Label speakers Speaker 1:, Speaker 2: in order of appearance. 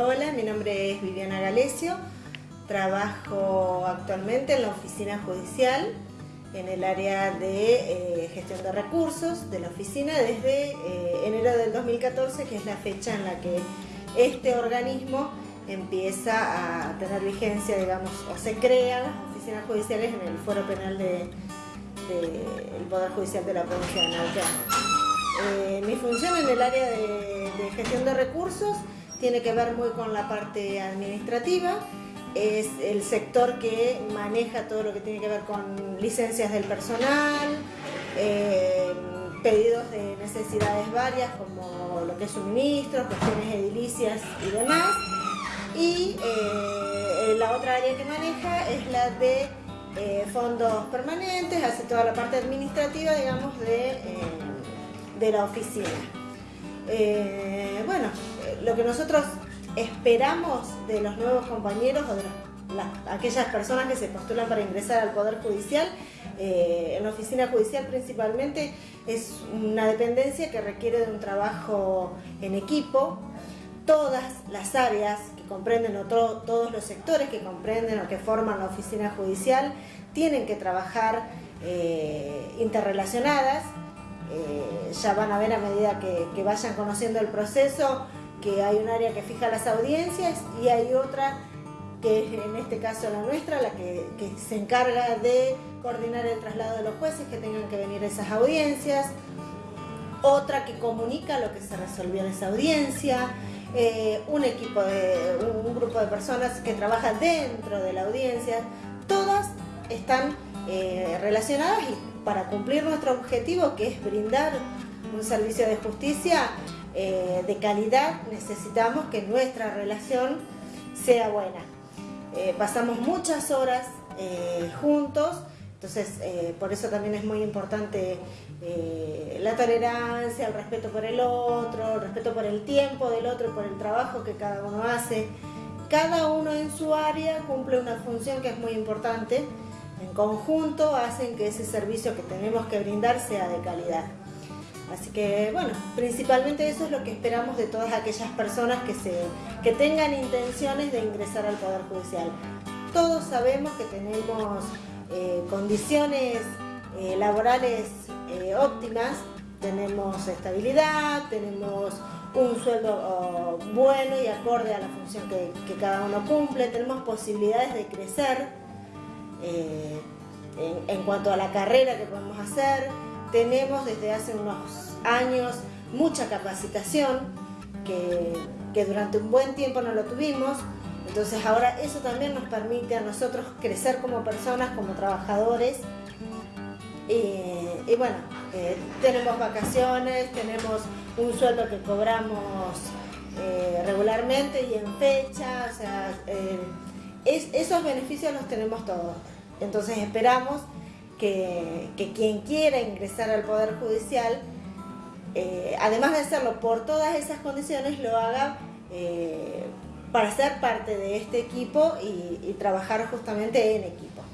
Speaker 1: Hola, mi nombre es Viviana Galesio, trabajo actualmente en la oficina judicial en el área de eh, gestión de recursos de la oficina desde eh, enero del 2014, que es la fecha en la que este organismo empieza a tener vigencia, digamos, o se crean las oficinas judiciales en el foro penal del de, Poder Judicial de la provincia de Neuquén. Eh, mi función en el área de, de gestión de recursos tiene que ver muy con la parte administrativa, es el sector que maneja todo lo que tiene que ver con licencias del personal, eh, pedidos de necesidades varias como lo que es suministros, cuestiones edilicias y demás. Y eh, la otra área que maneja es la de eh, fondos permanentes, hace toda la parte administrativa, digamos, de, de la oficina. bueno, lo que nosotros esperamos de los nuevos compañeros o de aquellas personas que se postulan para ingresar al Poder Judicial, eh, en la oficina judicial principalmente, es una dependencia que requiere de un trabajo en equipo. Todas las áreas que comprenden, o todos los sectores que comprenden o que forman la oficina judicial, tienen que trabajar eh, interrelacionadas. Eh, ya van a ver a medida que vayan conociendo el proceso que hay un área que fija las audiencias y hay otra que es en este caso la nuestra, la que, se encarga de coordinar el traslado de los jueces que tengan que venir a esas audiencias, otra que comunica lo que se resolvió en esa audiencia, eh, un equipo de un, grupo de personas que trabaja dentro de la audiencia, todas están eh, relacionadas y para cumplir nuestro objetivo que es brindar un servicio de justicia eh, de calidad necesitamos que nuestra relación sea buena. Pasamos muchas horas juntos, entonces por eso también es muy importante la tolerancia, el respeto por el otro, el respeto por el tiempo del otro, por el trabajo que cada uno hace. Cada uno en su área cumple una función que es muy importante. En conjunto hacen que ese servicio que tenemos que brindar sea de calidad. Así que bueno, principalmente eso es lo que esperamos de todas aquellas personas que, se, que tengan intenciones de ingresar al Poder Judicial. Todos sabemos que tenemos eh, condiciones eh, laborales eh, óptimas, tenemos estabilidad, tenemos un sueldo oh, bueno y acorde a la función que, que, cada uno cumple, tenemos posibilidades de crecer en, en cuanto a la carrera que podemos hacer, tenemos desde hace unos años mucha capacitación que, durante un buen tiempo no lo tuvimos. Entonces ahora eso también nos permite a nosotros crecer como personas, como trabajadores. Y, bueno, eh, tenemos vacaciones, tenemos un sueldo que cobramos eh, regularmente y en fecha, o sea, eh, esos beneficios los tenemos todos. Entonces esperamos que, quien quiera ingresar al Poder Judicial, eh, además de hacerlo por todas esas condiciones, lo haga eh, para ser parte de este equipo y trabajar justamente en equipo.